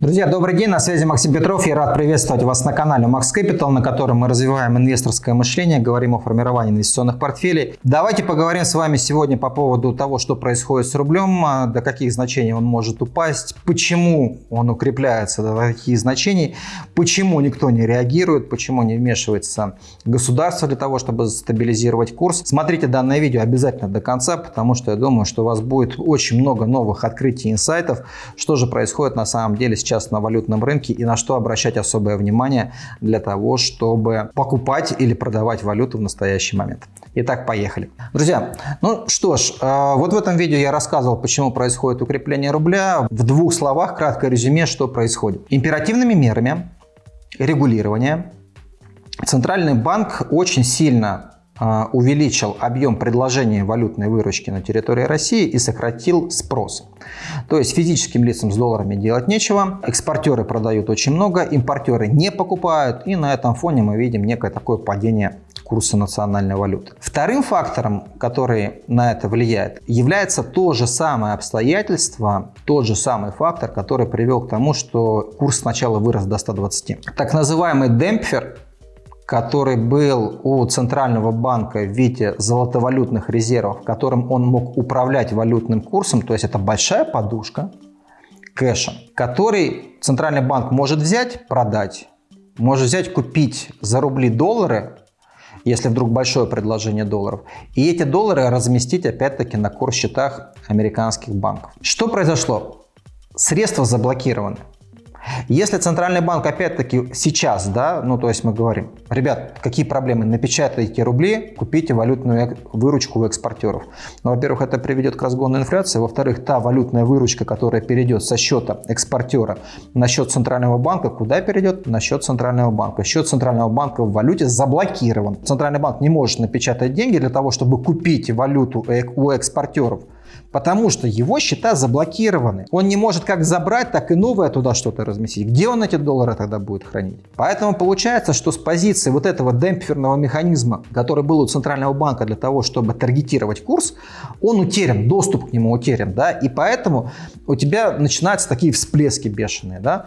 Друзья, добрый день, на связи Максим Петров. Я рад приветствовать вас на канале Max Capital, на котором мы развиваем инвесторское мышление, говорим о формировании инвестиционных портфелей. Давайте поговорим с вами сегодня по поводу того, что происходит с рублем, а, до каких значений он может упасть, почему он укрепляется до каких значений, почему никто не реагирует, почему не вмешивается государство для того, чтобы стабилизировать курс. Смотрите данное видео обязательно до конца, потому что я думаю, что у вас будет очень много новых открытий, инсайтов, что же происходит на самом деле с сейчас на валютном рынке и на что обращать особое внимание для того, чтобы покупать или продавать валюту в настоящий момент. Итак, поехали. Друзья, ну что ж, э, вот в этом видео я рассказывал, почему происходит укрепление рубля. В двух словах, краткое резюме, что происходит. Императивными мерами регулирования Центральный банк очень сильно увеличил объем предложения валютной выручки на территории России и сократил спрос. То есть физическим лицам с долларами делать нечего, экспортеры продают очень много, импортеры не покупают, и на этом фоне мы видим некое такое падение курса национальной валюты. Вторым фактором, который на это влияет, является то же самое обстоятельство, тот же самый фактор, который привел к тому, что курс сначала вырос до 120. Так называемый демпфер который был у Центрального банка в виде золотовалютных резервов, которым он мог управлять валютным курсом, то есть это большая подушка кэша, который Центральный банк может взять, продать, может взять, купить за рубли доллары, если вдруг большое предложение долларов, и эти доллары разместить опять-таки на курс-счетах американских банков. Что произошло? Средства заблокированы. Если Центральный банк опять-таки сейчас, да, ну то есть мы говорим, ребят, какие проблемы, напечатайте рубли, купите валютную выручку у экспортеров. Ну, во-первых, это приведет к разгону инфляции, во-вторых, та валютная выручка, которая перейдет со счета экспортера на счет Центрального банка, куда перейдет? На счет Центрального банка. Счет Центрального банка в валюте заблокирован. Центральный банк не может напечатать деньги для того, чтобы купить валюту у экспортеров потому что его счета заблокированы. Он не может как забрать, так и новое туда что-то разместить. Где он эти доллары тогда будет хранить? Поэтому получается, что с позиции вот этого демпферного механизма, который был у Центрального банка для того, чтобы таргетировать курс, он утерян, доступ к нему утерян, да, и поэтому у тебя начинаются такие всплески бешеные, да,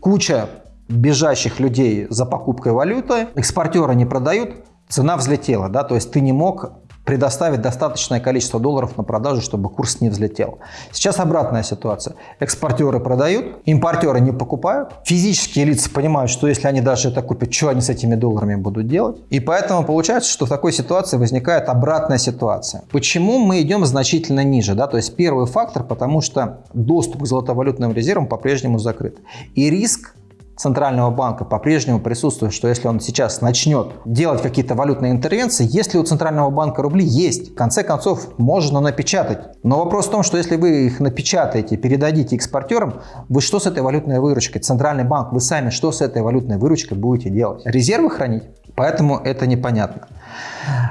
куча бежащих людей за покупкой валюты, экспортеры не продают, цена взлетела, да, то есть ты не мог предоставить достаточное количество долларов на продажу, чтобы курс не взлетел. Сейчас обратная ситуация. Экспортеры продают, импортеры не покупают. Физические лица понимают, что если они даже это купят, что они с этими долларами будут делать. И поэтому получается, что в такой ситуации возникает обратная ситуация. Почему мы идем значительно ниже? Да? То есть первый фактор, потому что доступ к золотовалютным резервам по-прежнему закрыт. И риск Центрального банка по-прежнему присутствует, что если он сейчас начнет делать какие-то валютные интервенции, если у Центрального банка рубли есть, в конце концов можно напечатать. Но вопрос в том, что если вы их напечатаете, передадите экспортерам, вы что с этой валютной выручкой? Центральный банк, вы сами что с этой валютной выручкой будете делать? Резервы хранить? Поэтому это непонятно.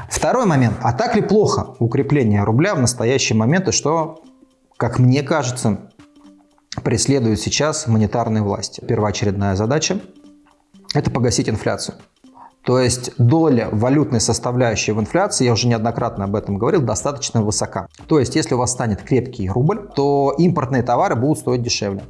Второй момент. А так ли плохо укрепление рубля в настоящий момент и что, как мне кажется, преследуют сейчас монетарные власти. Первоочередная задача – это погасить инфляцию. То есть доля валютной составляющей в инфляции, я уже неоднократно об этом говорил, достаточно высока. То есть если у вас станет крепкий рубль, то импортные товары будут стоить дешевле.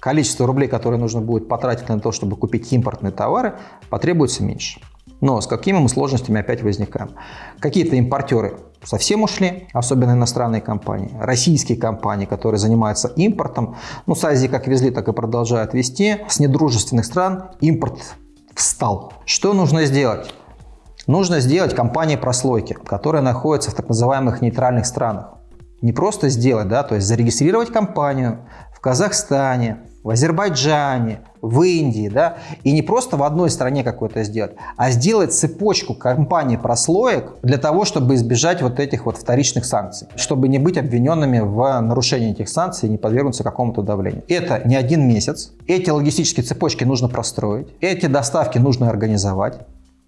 Количество рублей, которые нужно будет потратить на то, чтобы купить импортные товары, потребуется меньше. Но с какими мы сложностями опять возникаем? Какие-то импортеры совсем ушли, особенно иностранные компании. Российские компании, которые занимаются импортом, ну с Азии как везли, так и продолжают вести. С недружественных стран импорт встал. Что нужно сделать? Нужно сделать компании прослойки, которые находятся в так называемых нейтральных странах. Не просто сделать, да, то есть зарегистрировать компанию в Казахстане, в Азербайджане, в Индии, да, и не просто в одной стране какой-то сделать, а сделать цепочку компаний прослоек для того, чтобы избежать вот этих вот вторичных санкций, чтобы не быть обвиненными в нарушении этих санкций и не подвергнуться какому-то давлению. Это не один месяц, эти логистические цепочки нужно простроить, эти доставки нужно организовать,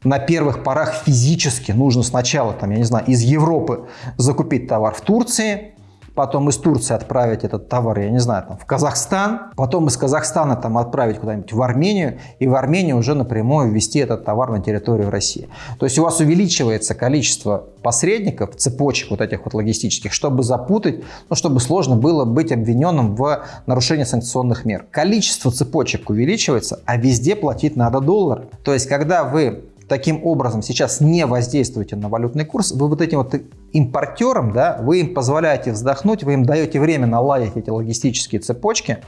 на первых порах физически нужно сначала, там, я не знаю, из Европы закупить товар в Турции, потом из Турции отправить этот товар, я не знаю, там, в Казахстан, потом из Казахстана там отправить куда-нибудь в Армению, и в Армению уже напрямую ввести этот товар на территорию России. То есть у вас увеличивается количество посредников, цепочек вот этих вот логистических, чтобы запутать, ну, чтобы сложно было быть обвиненным в нарушении санкционных мер. Количество цепочек увеличивается, а везде платить надо доллар. То есть когда вы таким образом сейчас не воздействуете на валютный курс, вы вот этим вот импортерам, да, вы им позволяете вздохнуть, вы им даете время наладить эти логистические цепочки,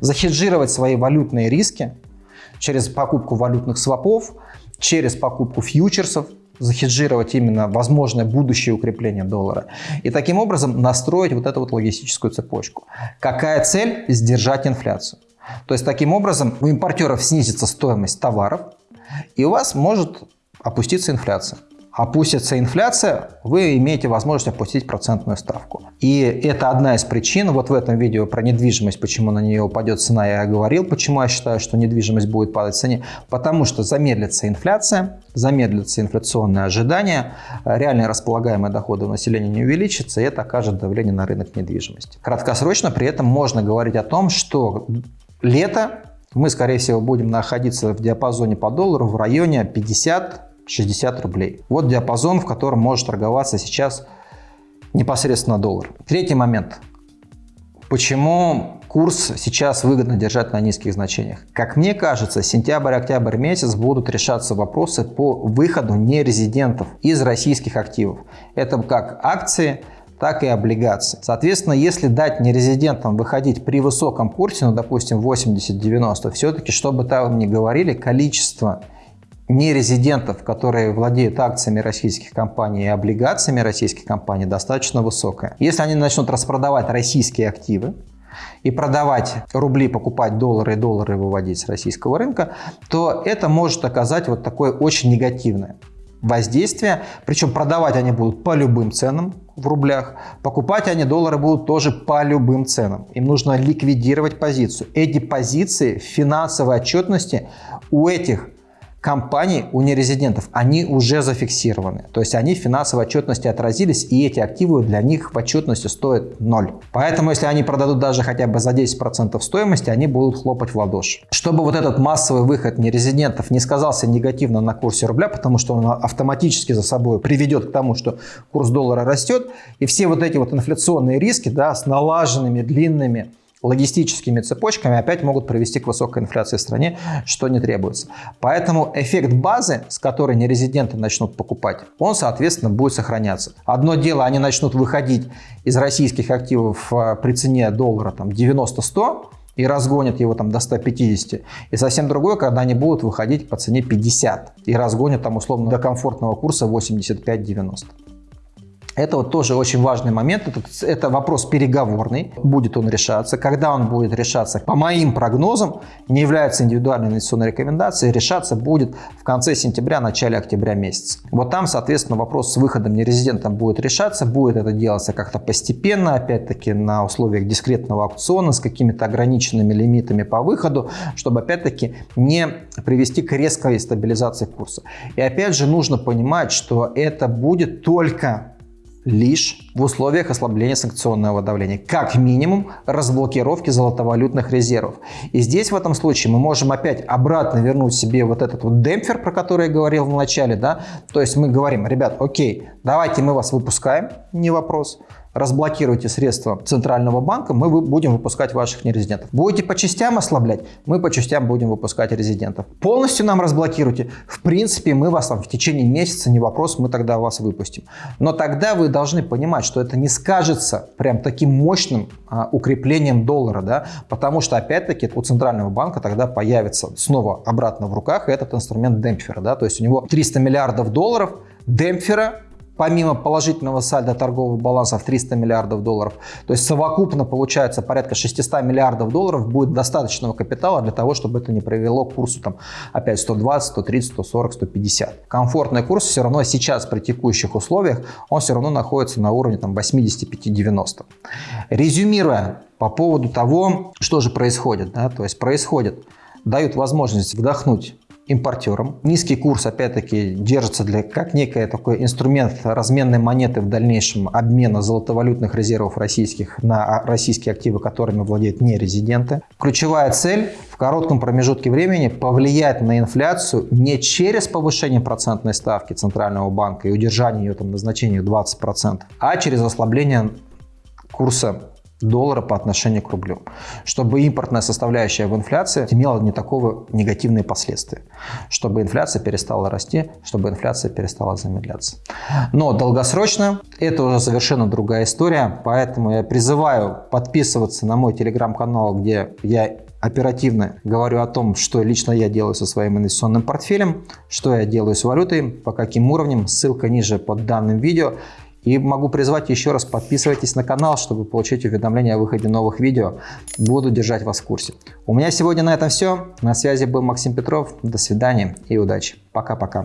захеджировать свои валютные риски через покупку валютных свопов, через покупку фьючерсов, захеджировать именно возможное будущее укрепление доллара. И таким образом настроить вот эту вот логистическую цепочку. Какая цель? Сдержать инфляцию. То есть таким образом у импортеров снизится стоимость товаров, и у вас может опуститься инфляция. Опустится инфляция, вы имеете возможность опустить процентную ставку. И это одна из причин, вот в этом видео про недвижимость, почему на нее упадет цена, я говорил, почему я считаю, что недвижимость будет падать в цене. Потому что замедлится инфляция, замедлится инфляционные ожидания, реальные располагаемые доходы населения не увеличатся, и это окажет давление на рынок недвижимости. Краткосрочно при этом можно говорить о том, что лето мы, скорее всего, будем находиться в диапазоне по доллару в районе 50-60 рублей. Вот диапазон, в котором может торговаться сейчас непосредственно доллар. Третий момент. Почему курс сейчас выгодно держать на низких значениях? Как мне кажется, сентябрь-октябрь месяц будут решаться вопросы по выходу нерезидентов из российских активов. Это как акции, так и облигации. Соответственно, если дать нерезидентам выходить при высоком курсе, ну, допустим, 80-90, все-таки, чтобы там не говорили, количество нерезидентов, которые владеют акциями российских компаний и облигациями российских компаний, достаточно высокое. Если они начнут распродавать российские активы, и продавать рубли, покупать доллары и доллары выводить с российского рынка, то это может оказать вот такое очень негативное воздействие. Причем продавать они будут по любым ценам в рублях, покупать они доллары будут тоже по любым ценам. Им нужно ликвидировать позицию. Эти позиции в финансовой отчетности у этих компаний, у нерезидентов, они уже зафиксированы. То есть они в финансовой отчетности отразились, и эти активы для них в отчетности стоят ноль. Поэтому, если они продадут даже хотя бы за 10% стоимости, они будут хлопать в ладоши. Чтобы вот этот массовый выход нерезидентов не сказался негативно на курсе рубля, потому что он автоматически за собой приведет к тому, что курс доллара растет, и все вот эти вот инфляционные риски да, с налаженными длинными логистическими цепочками опять могут привести к высокой инфляции в стране, что не требуется. Поэтому эффект базы, с которой нерезиденты начнут покупать, он, соответственно, будет сохраняться. Одно дело, они начнут выходить из российских активов э, при цене доллара там 90-100, и разгонят его там до 150. И совсем другое, когда они будут выходить по цене 50 и разгонят там условно до комфортного курса 85-90. Это вот тоже очень важный момент. Это, это вопрос переговорный. Будет он решаться. Когда он будет решаться, по моим прогнозам, не является индивидуальной инвестиционной рекомендацией, решаться будет в конце сентября, начале октября месяца. Вот там, соответственно, вопрос с выходом нерезидентом будет решаться. Будет это делаться как-то постепенно, опять-таки на условиях дискретного аукциона с какими-то ограниченными лимитами по выходу, чтобы опять-таки не привести к резкой стабилизации курса. И опять же нужно понимать, что это будет только лишь в условиях ослабления санкционного давления, как минимум разблокировки золотовалютных резервов. И здесь в этом случае мы можем опять обратно вернуть себе вот этот вот демпфер, про который я говорил в начале, да, то есть мы говорим, ребят, окей, давайте мы вас выпускаем, не вопрос, разблокируйте средства Центрального банка, мы будем выпускать ваших нерезидентов. Будете по частям ослаблять, мы по частям будем выпускать резидентов. Полностью нам разблокируйте, в принципе, мы вас там в течение месяца, не вопрос, мы тогда вас выпустим. Но тогда вы должны понимать, что это не скажется прям таким мощным а, укреплением доллара, да, потому что опять-таки у Центрального банка тогда появится снова обратно в руках этот инструмент демпфера, да, то есть у него 300 миллиардов долларов демпфера помимо положительного сальда торгового баланса в 300 миллиардов долларов, то есть совокупно получается порядка 600 миллиардов долларов будет достаточного капитала для того, чтобы это не привело к курсу там опять 120, 130, 140, 150. Комфортный курс все равно сейчас при текущих условиях, он все равно находится на уровне там 85-90. Резюмируя по поводу того, что же происходит, да, то есть происходит, дают возможность вдохнуть импортерам. Низкий курс, опять-таки, держится для, как некий такой инструмент разменной монеты в дальнейшем обмена золотовалютных резервов российских на российские активы, которыми владеют нерезиденты. Ключевая цель в коротком промежутке времени повлиять на инфляцию не через повышение процентной ставки Центрального банка и удержание ее там, на значении 20%, а через ослабление курса доллара по отношению к рублю, чтобы импортная составляющая в инфляции имела не такого негативные последствия, чтобы инфляция перестала расти, чтобы инфляция перестала замедляться. Но долгосрочно это уже совершенно другая история, поэтому я призываю подписываться на мой телеграм-канал, где я оперативно говорю о том, что лично я делаю со своим инвестиционным портфелем, что я делаю с валютой, по каким уровням, ссылка ниже под данным видео. И могу призвать еще раз, подписывайтесь на канал, чтобы получить уведомления о выходе новых видео. Буду держать вас в курсе. У меня сегодня на этом все. На связи был Максим Петров. До свидания и удачи. Пока-пока.